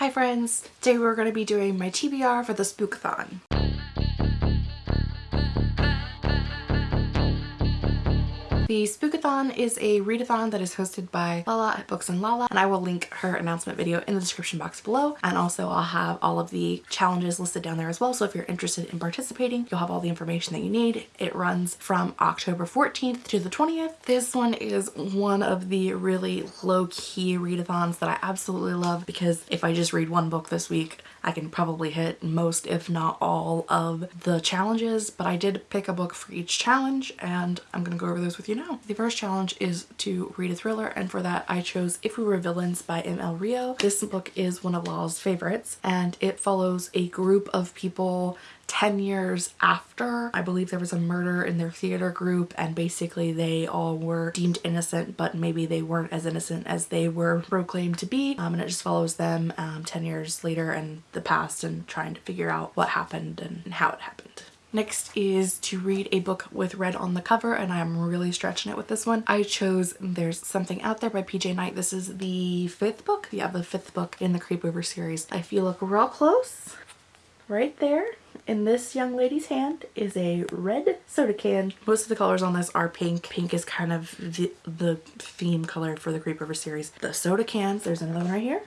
Hi friends! Today we're going to be doing my TBR for the Spookathon. The Spookathon is a readathon that is hosted by Lala at Books and Lala and I will link her announcement video in the description box below and also I'll have all of the challenges listed down there as well so if you're interested in participating you'll have all the information that you need. It runs from October 14th to the 20th. This one is one of the really low-key readathons that I absolutely love because if I just read one book this week I can probably hit most if not all of the challenges but I did pick a book for each challenge and I'm gonna go over those with you now. The first challenge is to read a thriller and for that I chose If We Were Villains by M.L. Rio. This book is one of Lala's favorites and it follows a group of people 10 years after I believe there was a murder in their theater group and basically they all were deemed innocent but maybe they weren't as innocent as they were proclaimed to be um, and it just follows them um, 10 years later in the past and trying to figure out what happened and how it happened. Next is to read a book with red on the cover and I'm really stretching it with this one. I chose There's Something Out There by PJ Night. This is the fifth book. Yeah, the fifth book in the Creepover series. If you look real close, right there in this young lady's hand is a red soda can. Most of the colors on this are pink. Pink is kind of the, the theme color for the Creepover series. The soda cans, there's another one right here.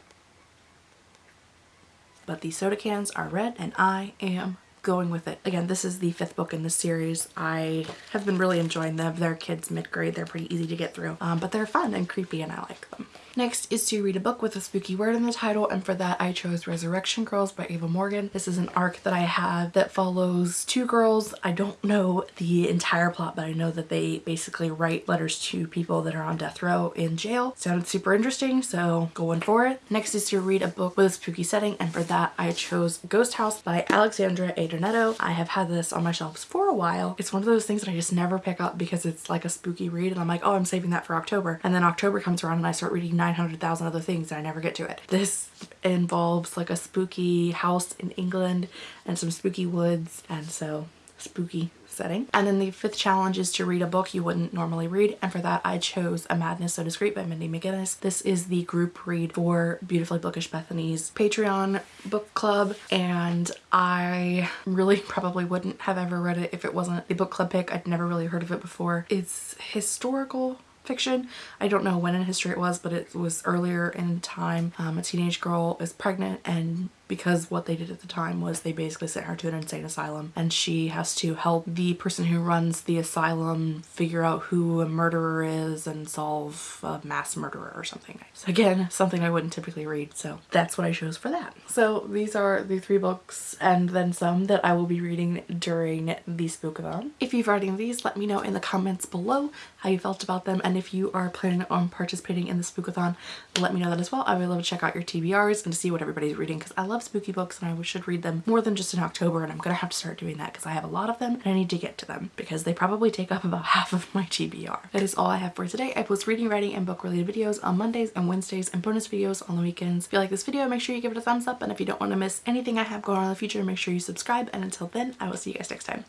But these soda cans are red and I am going with it. Again, this is the fifth book in the series. I have been really enjoying them. They're kids mid-grade. They're pretty easy to get through, um, but they're fun and creepy and I like them. Next is to read a book with a spooky word in the title and for that I chose Resurrection Girls by Ava Morgyn. This is an arc that I have that follows two girls. I don't know the entire plot but I know that they basically write letters to people that are on death row in jail. Sounded super interesting so going for it. Next is to read a book with a spooky setting and for that I chose Ghost House by Alexandra A. Donetto. I have had this on my shelves for a while. It's one of those things that I just never pick up because it's like a spooky read and I'm like oh I'm saving that for October and then October comes around and I start reading 900,000 other things and I never get to it. This involves like a spooky house in England and some spooky woods and so spooky setting. And then the fifth challenge is to read a book you wouldn't normally read and for that I chose A Madness So Discreet by Mindy McGinnis. This is the group read for Beautifully Bookish Bethany's Patreon book club and I really probably wouldn't have ever read it if it wasn't a book club pick. I'd never really heard of it before. It's historical fiction. I don't know when in history it was, but it was earlier in time. Um, a teenage girl is pregnant and because what they did at the time was they basically sent her to an insane asylum and she has to help the person who runs the asylum figure out who a murderer is and solve a mass murderer or something. So again, something I wouldn't typically read, so that's what I chose for that. So these are the three books and then some that I will be reading during the Spookathon. If you've read any of these, let me know in the comments below how you felt about them and if you are planning on participating in the Spookathon, let me know that as well. I would love to check out your TBRs and to see what everybody's reading because I love spooky books and I should read them more than just in October and I'm gonna have to start doing that because I have a lot of them and I need to get to them because they probably take up about half of my TBR. That is all I have for today. I post reading, writing, and book related videos on Mondays and Wednesdays and bonus videos on the weekends. If you like this video, make sure you give it a thumbs up and if you don't want to miss anything I have going on in the future, make sure you subscribe and until then, I will see you guys next time.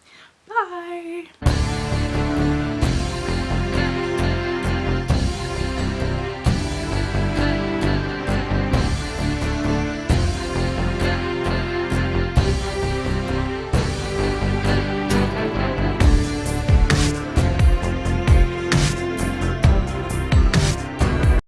Bye!